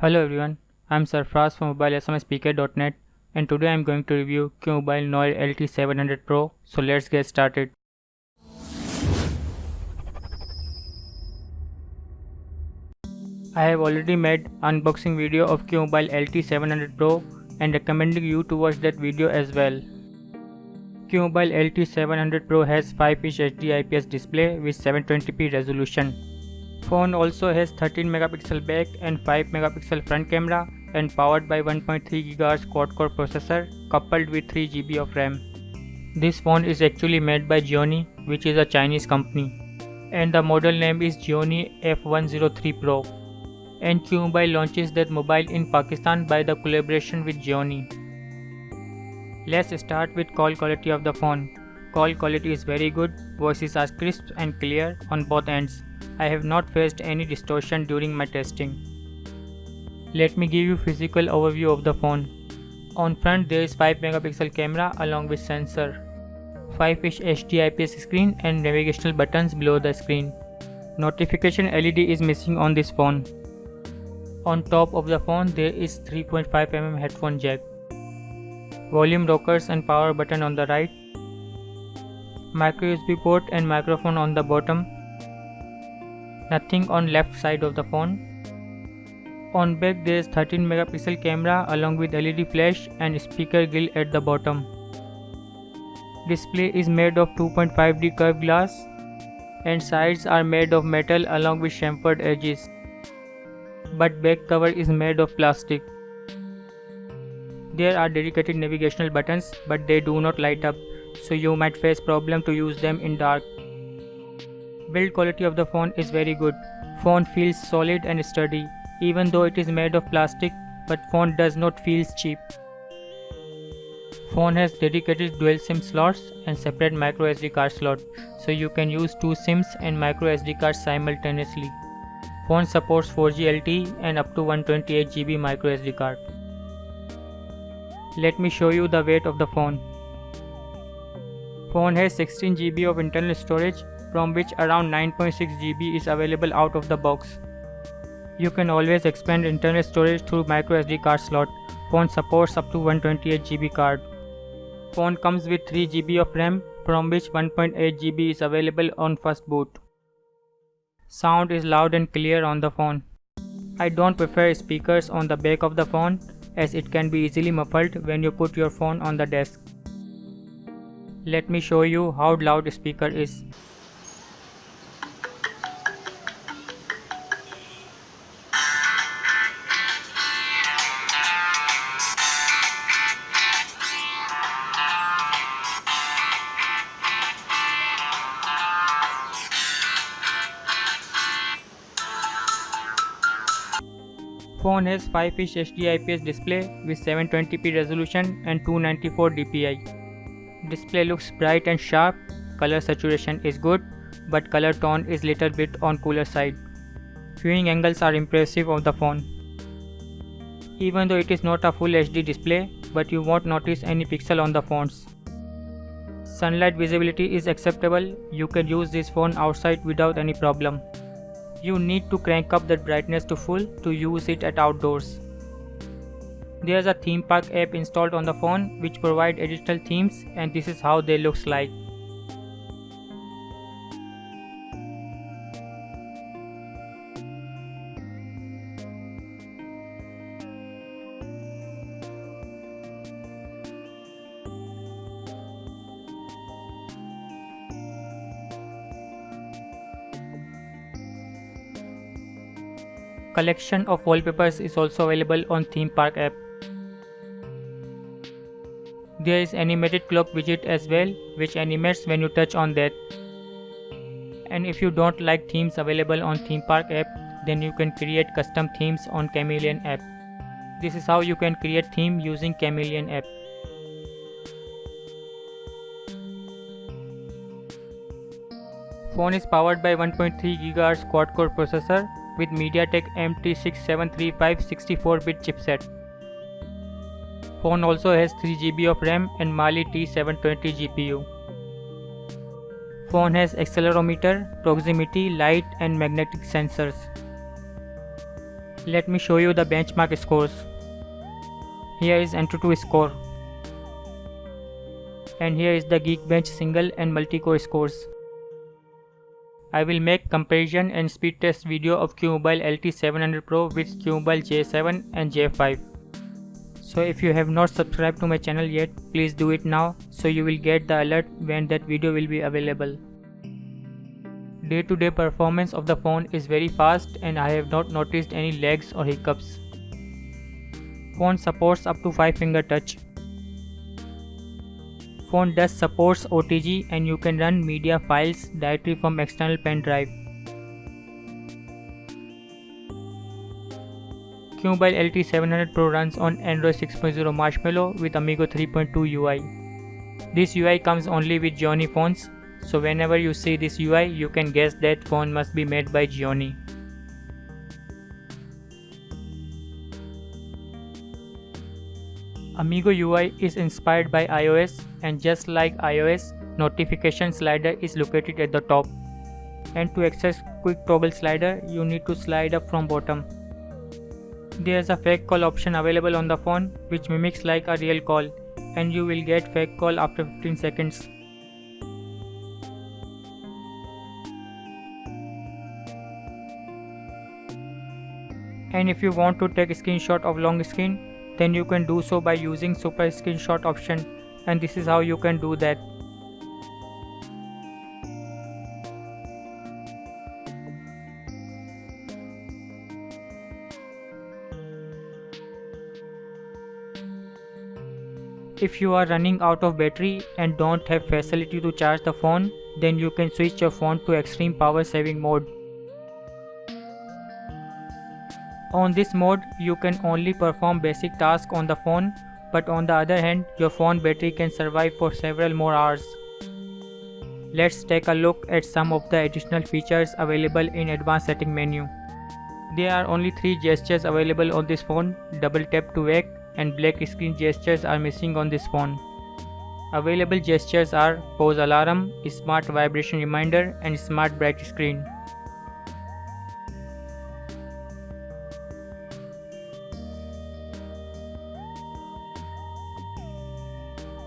Hello everyone, I am Sarfraz from mobilesmspk.net and today I am going to review QMobile Noir LT700 Pro, so let's get started. I have already made unboxing video of QMobile LT700 Pro and recommending you to watch that video as well. QMobile LT700 Pro has 5-inch HD IPS display with 720p resolution. Phone also has 13 megapixel back and 5 megapixel front camera and powered by 1.3 GHz quad-core processor coupled with 3 GB of RAM. This phone is actually made by Gionee which is a Chinese company and the model name is Gionee F103 Pro and QMobile launches that mobile in Pakistan by the collaboration with Gionee. Let's start with call quality of the phone. Call quality is very good, voices are crisp and clear on both ends. I have not faced any distortion during my testing. Let me give you physical overview of the phone. On front there is 5 megapixel camera along with sensor, 5 inch HD IPS screen and navigational buttons below the screen. Notification LED is missing on this phone. On top of the phone there is 3.5mm headphone jack. Volume rockers and power button on the right. Micro USB port and microphone on the bottom. Nothing on left side of the phone. On back there is 13 megapixel camera along with LED flash and speaker grill at the bottom. Display is made of 2.5D curved glass and sides are made of metal along with chamfered edges but back cover is made of plastic. There are dedicated navigational buttons but they do not light up so you might face problem to use them in dark. Build quality of the phone is very good. Phone feels solid and sturdy even though it is made of plastic but phone does not feel cheap. Phone has dedicated dual SIM slots and separate micro SD card slot so you can use two SIMs and micro SD cards simultaneously. Phone supports 4G LTE and up to 128 GB micro SD card. Let me show you the weight of the phone. Phone has 16 GB of internal storage from which around 9.6 GB is available out of the box. You can always expand internal storage through microSD card slot. Phone supports up to 128 GB card. Phone comes with 3 GB of RAM from which 1.8 GB is available on first boot. Sound is loud and clear on the phone. I don't prefer speakers on the back of the phone as it can be easily muffled when you put your phone on the desk. Let me show you how loud speaker is. Phone has 5-inch HD IPS display with 720p resolution and 294 dpi. Display looks bright and sharp, color saturation is good, but color tone is little bit on cooler side. Viewing angles are impressive of the phone. Even though it is not a full HD display, but you won't notice any pixel on the phones. Sunlight visibility is acceptable, you can use this phone outside without any problem. You need to crank up the brightness to full to use it at outdoors. There's a theme park app installed on the phone which provide additional themes and this is how they looks like. Collection of wallpapers is also available on Theme Park app. There is animated clock widget as well which animates when you touch on that. And if you don't like themes available on Theme Park app then you can create custom themes on Chameleon app. This is how you can create theme using Chameleon app. Phone is powered by 1.3 GHz quad-core processor with MediaTek MT6735 64-bit chipset. Phone also has 3GB of RAM and Mali T720 GPU. Phone has accelerometer, proximity, light and magnetic sensors. Let me show you the benchmark scores. Here is Antutu score. And here is the Geekbench single and multi-core scores. I will make comparison and speed test video of QMobile LT700 Pro with QMobile J7 and J5. So if you have not subscribed to my channel yet, please do it now so you will get the alert when that video will be available. Day-to-day -day performance of the phone is very fast and I have not noticed any lags or hiccups. Phone supports up to 5 finger touch. Phone does supports OTG and you can run media files directly from external pen drive. QMobile LT700 Pro runs on Android 6.0 Marshmallow with Amigo 3.2 UI. This UI comes only with Gionee phones, so whenever you see this UI, you can guess that phone must be made by Gionee. Amigo UI is inspired by iOS and just like iOS, notification slider is located at the top. And to access quick toggle slider, you need to slide up from bottom. There's a fake call option available on the phone which mimics like a real call and you will get fake call after 15 seconds. And if you want to take a screenshot of long screen, then you can do so by using super screenshot option and this is how you can do that. If you are running out of battery and don't have facility to charge the phone, then you can switch your phone to extreme power saving mode. On this mode, you can only perform basic tasks on the phone, but on the other hand, your phone battery can survive for several more hours. Let's take a look at some of the additional features available in advanced setting menu. There are only 3 gestures available on this phone, double tap to wake, and black screen gestures are missing on this phone. Available gestures are pause alarm, smart vibration reminder and smart bright screen.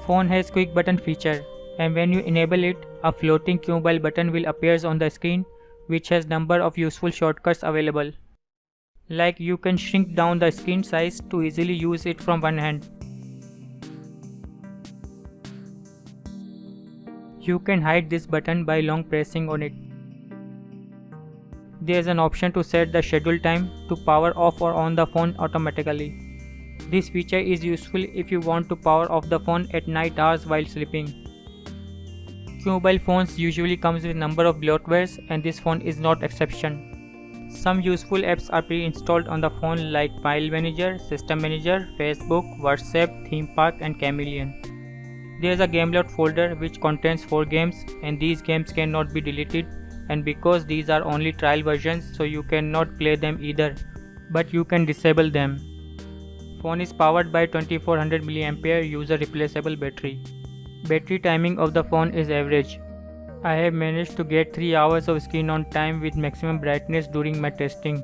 Phone has quick button feature and when you enable it, a floating QMobile button will appears on the screen which has number of useful shortcuts available. Like you can shrink down the screen size to easily use it from one hand. You can hide this button by long pressing on it. There is an option to set the schedule time to power off or on the phone automatically. This feature is useful if you want to power off the phone at night hours while sleeping. Mobile phones usually comes with number of bloatwares and this phone is not exception. Some useful apps are pre-installed on the phone like File Manager, System Manager, Facebook, WhatsApp, Theme Park and Chameleon. There is a Gameloft folder which contains 4 games and these games cannot be deleted and because these are only trial versions so you cannot play them either but you can disable them. Phone is powered by 2400 mAh user replaceable battery. Battery timing of the phone is average I have managed to get 3 hours of screen on time with maximum brightness during my testing.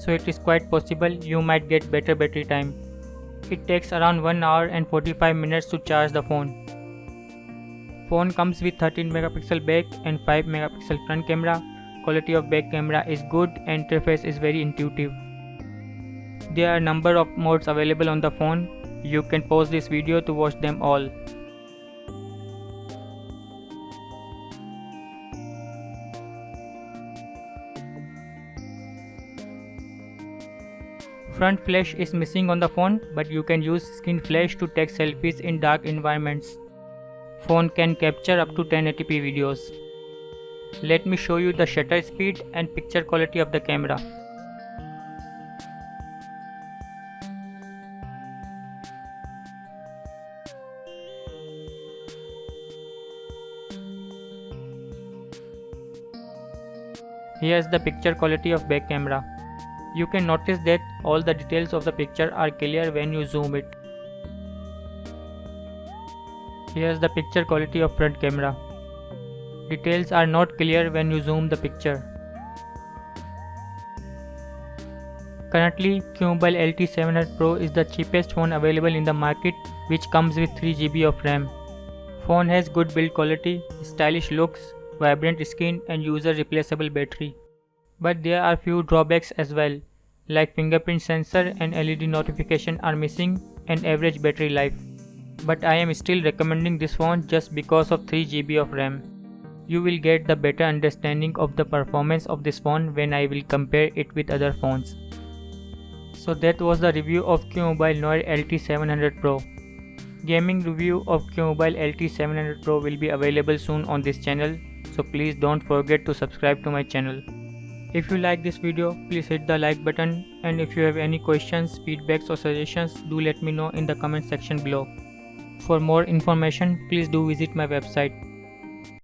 So it is quite possible you might get better battery time. It takes around 1 hour and 45 minutes to charge the phone. Phone comes with 13 megapixel back and 5 megapixel front camera. Quality of back camera is good and interface is very intuitive. There are a number of modes available on the phone. You can pause this video to watch them all. Front flash is missing on the phone but you can use skin flash to take selfies in dark environments. Phone can capture up to 1080p videos. Let me show you the shutter speed and picture quality of the camera. Here's the picture quality of back camera. You can notice that all the details of the picture are clear when you zoom it. Here's the picture quality of front camera. Details are not clear when you zoom the picture. Currently, QMobile LT700 Pro is the cheapest phone available in the market which comes with 3GB of RAM. Phone has good build quality, stylish looks, vibrant skin and user replaceable battery. But there are few drawbacks as well, like fingerprint sensor and LED notification are missing and average battery life. But I am still recommending this phone just because of 3GB of RAM. You will get the better understanding of the performance of this phone when I will compare it with other phones. So that was the review of QMobile Noir LT700 Pro. Gaming review of QMobile LT700 Pro will be available soon on this channel so please don't forget to subscribe to my channel. If you like this video, please hit the like button and if you have any questions, feedbacks or suggestions, do let me know in the comment section below. For more information, please do visit my website